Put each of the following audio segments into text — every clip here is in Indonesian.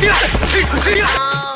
厉害，厉害，厉！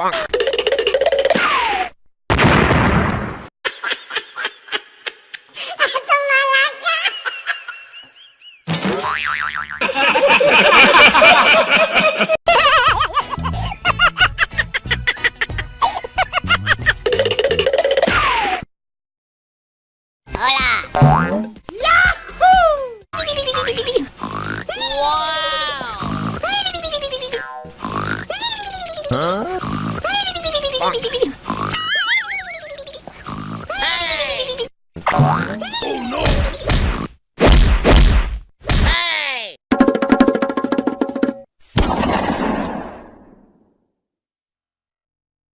Bonk. Huh? 哔哔哔哔哔